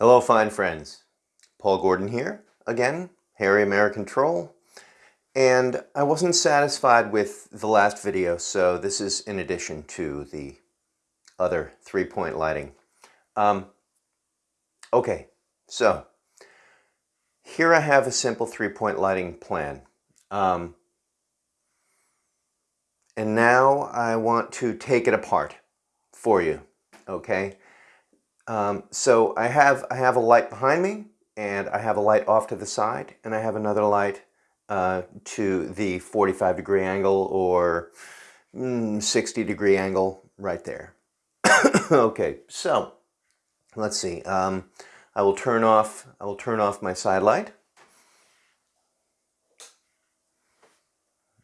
Hello fine friends, Paul Gordon here, again, Harry American Troll, and I wasn't satisfied with the last video, so this is in addition to the other three-point lighting. Um, okay, so here I have a simple three-point lighting plan. Um, and now I want to take it apart for you, okay? Um, so I have, I have a light behind me, and I have a light off to the side, and I have another light uh, to the 45 degree angle or mm, 60 degree angle right there. okay, so let's see. Um, I will turn off, I will turn off my side light.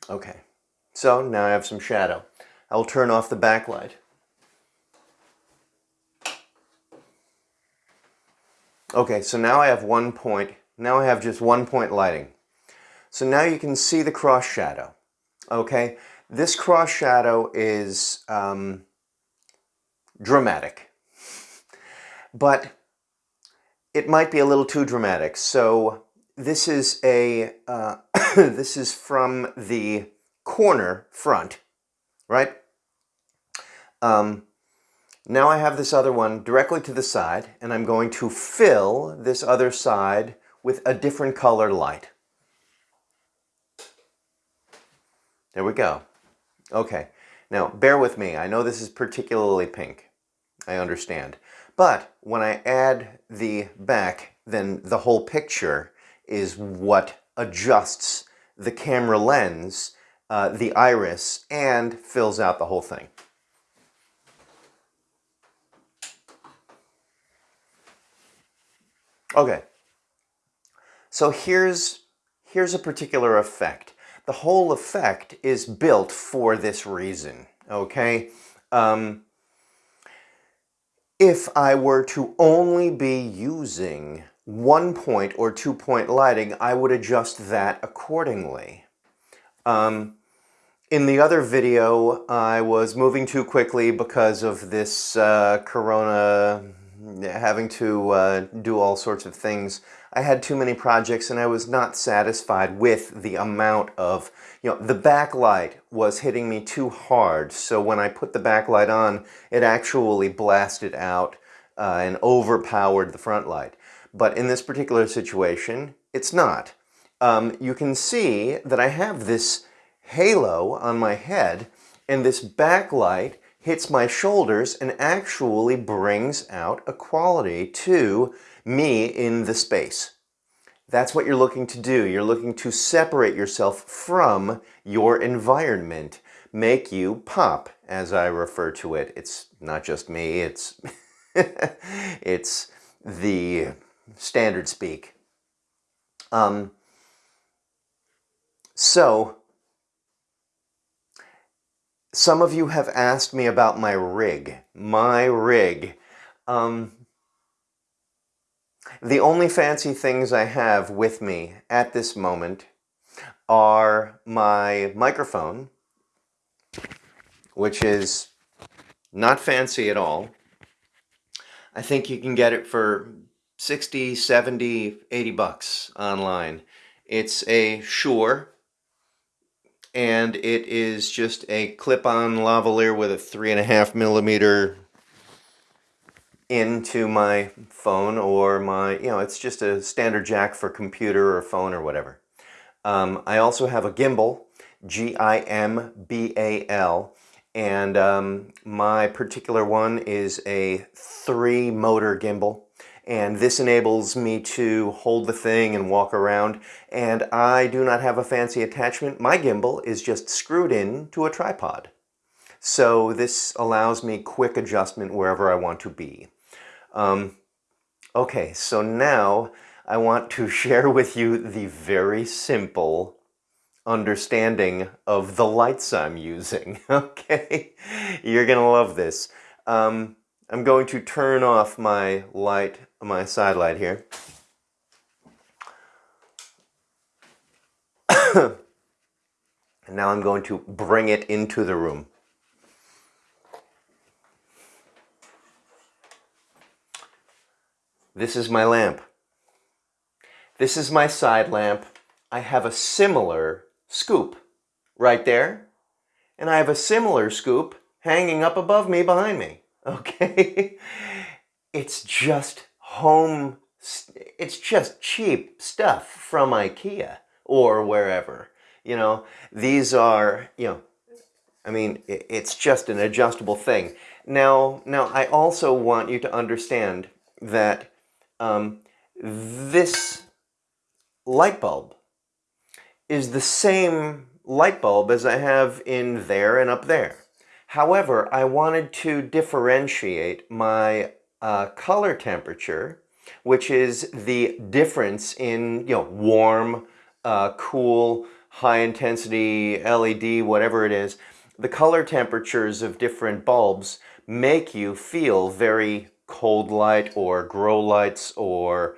Okay, so now I have some shadow. I will turn off the backlight. Okay, so now I have one point, now I have just one point lighting. So now you can see the cross shadow, okay? This cross shadow is um, dramatic, but it might be a little too dramatic. So this is a, uh, this is from the corner front, right? Um, now I have this other one directly to the side, and I'm going to fill this other side with a different colored light. There we go. Okay, now bear with me. I know this is particularly pink. I understand. But when I add the back, then the whole picture is what adjusts the camera lens, uh, the iris, and fills out the whole thing. Okay, so here's, here's a particular effect. The whole effect is built for this reason, okay? Um, if I were to only be using one point or two point lighting, I would adjust that accordingly. Um, in the other video, I was moving too quickly because of this uh, corona having to uh, do all sorts of things. I had too many projects and I was not satisfied with the amount of, you know, the backlight was hitting me too hard. So when I put the backlight on, it actually blasted out uh, and overpowered the front light. But in this particular situation, it's not. Um, you can see that I have this halo on my head and this backlight hits my shoulders and actually brings out a quality to me in the space. That's what you're looking to do. You're looking to separate yourself from your environment, make you pop, as I refer to it. It's not just me, it's, it's the standard speak. Um, so, some of you have asked me about my rig. My rig. Um, the only fancy things I have with me at this moment are my microphone, which is not fancy at all. I think you can get it for 60, 70, 80 bucks online. It's a Shure and it is just a clip-on lavalier with a three and a half millimeter into my phone or my, you know, it's just a standard jack for computer or phone or whatever. Um, I also have a gimbal, G-I-M-B-A-L, and um, my particular one is a three motor gimbal and this enables me to hold the thing and walk around and I do not have a fancy attachment. My gimbal is just screwed in to a tripod. So this allows me quick adjustment wherever I want to be. Um, okay, so now I want to share with you the very simple understanding of the lights I'm using, okay? You're gonna love this. Um, I'm going to turn off my light my side light here. and now I'm going to bring it into the room. This is my lamp. This is my side lamp. I have a similar scoop right there. And I have a similar scoop hanging up above me behind me. Okay? it's just home, it's just cheap stuff from Ikea or wherever. You know, these are, you know, I mean, it's just an adjustable thing. Now, now I also want you to understand that um, this light bulb is the same light bulb as I have in there and up there. However, I wanted to differentiate my uh, color temperature, which is the difference in, you know, warm, uh, cool, high intensity, LED, whatever it is, the color temperatures of different bulbs make you feel very cold light or grow lights or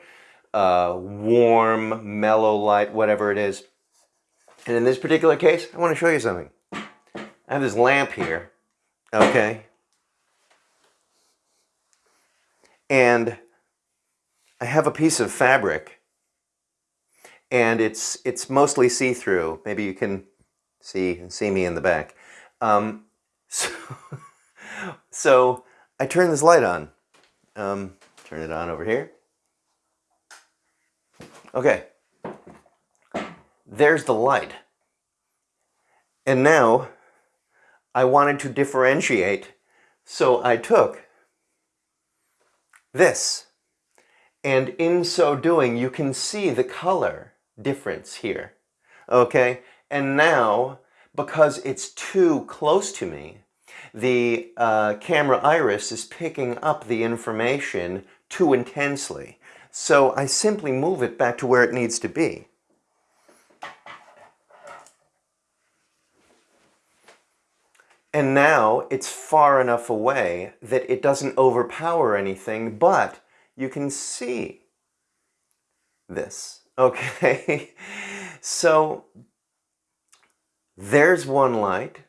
uh, warm, mellow light, whatever it is. And in this particular case, I want to show you something. I have this lamp here, okay? And I have a piece of fabric and it's it's mostly see-through. Maybe you can see see me in the back. Um, so, so I turn this light on. Um, turn it on over here. Okay. There's the light. And now I wanted to differentiate, so I took this. And in so doing, you can see the color difference here. Okay? And now, because it's too close to me, the uh, camera iris is picking up the information too intensely. So I simply move it back to where it needs to be. And now it's far enough away that it doesn't overpower anything, but you can see this, okay? so there's one light.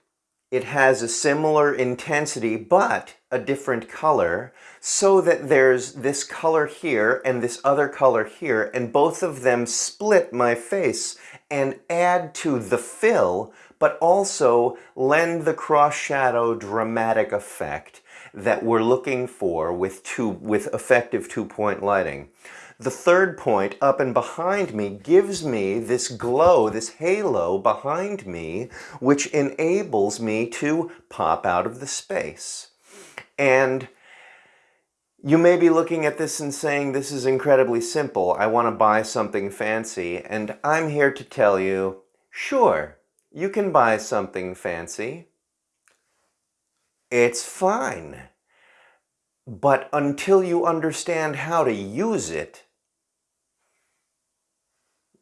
It has a similar intensity, but a different color, so that there's this color here and this other color here, and both of them split my face and add to the fill, but also lend the cross shadow dramatic effect that we're looking for with, two, with effective two-point lighting. The third point up and behind me gives me this glow, this halo behind me, which enables me to pop out of the space. And you may be looking at this and saying, this is incredibly simple. I want to buy something fancy. And I'm here to tell you, sure, you can buy something fancy. It's fine. But until you understand how to use it,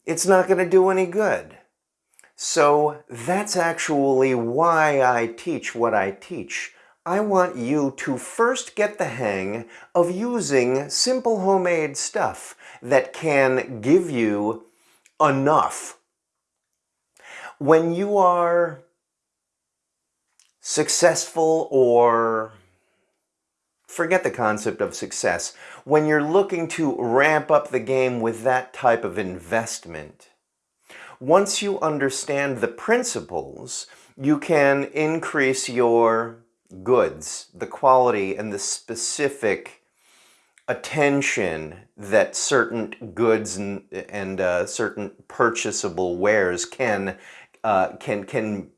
it's not going to do any good. So that's actually why I teach what I teach. I want you to first get the hang of using simple homemade stuff that can give you enough. When you are successful or forget the concept of success. When you're looking to ramp up the game with that type of investment, once you understand the principles, you can increase your goods, the quality and the specific attention that certain goods and, and uh, certain purchasable wares can uh, can can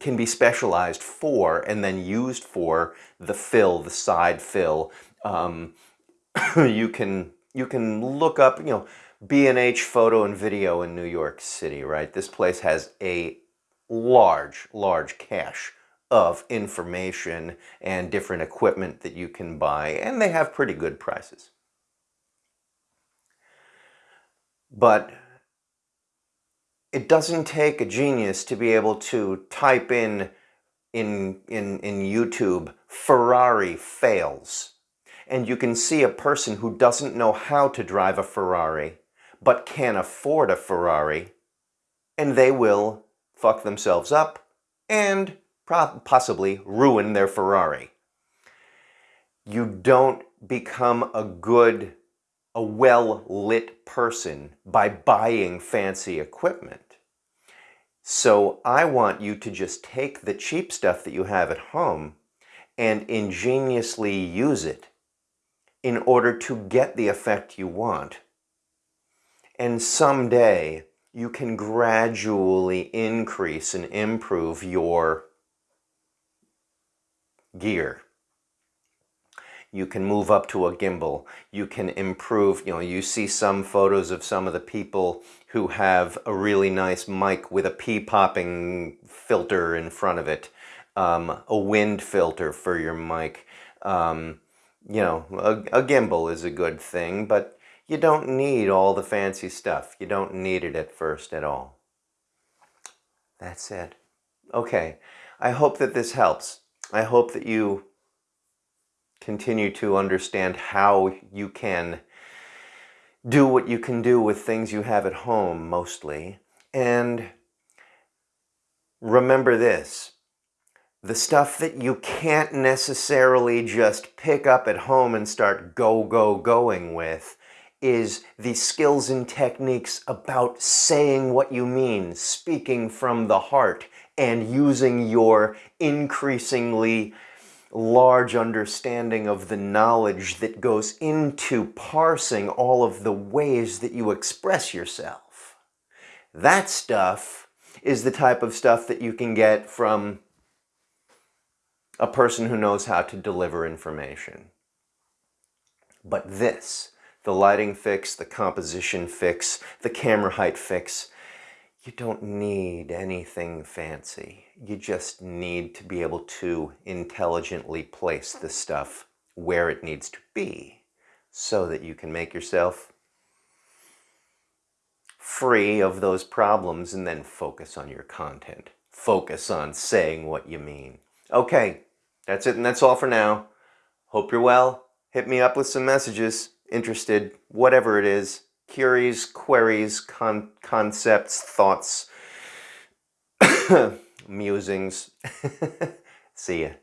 can be specialized for and then used for the fill, the side fill. Um, you can you can look up, you know, B&H Photo and Video in New York City, right? This place has a large, large cache of information and different equipment that you can buy, and they have pretty good prices. But it doesn't take a genius to be able to type in in, in, in YouTube, Ferrari fails. And you can see a person who doesn't know how to drive a Ferrari, but can afford a Ferrari, and they will fuck themselves up and possibly ruin their Ferrari. You don't become a good a well-lit person by buying fancy equipment. So I want you to just take the cheap stuff that you have at home and ingeniously use it in order to get the effect you want. And someday you can gradually increase and improve your gear. You can move up to a gimbal. You can improve, you know, you see some photos of some of the people who have a really nice mic with a pea popping filter in front of it, um, a wind filter for your mic. Um, you know, a, a gimbal is a good thing, but you don't need all the fancy stuff. You don't need it at first at all. That's it. Okay, I hope that this helps. I hope that you continue to understand how you can do what you can do with things you have at home mostly. And remember this, the stuff that you can't necessarily just pick up at home and start go, go, going with is the skills and techniques about saying what you mean, speaking from the heart, and using your increasingly large understanding of the knowledge that goes into parsing all of the ways that you express yourself. That stuff is the type of stuff that you can get from a person who knows how to deliver information. But this, the lighting fix, the composition fix, the camera height fix, you don't need anything fancy. You just need to be able to intelligently place the stuff where it needs to be so that you can make yourself free of those problems and then focus on your content. Focus on saying what you mean. Okay, that's it and that's all for now. Hope you're well. Hit me up with some messages, interested, whatever it is queries, queries, con concepts, thoughts, musings. See ya.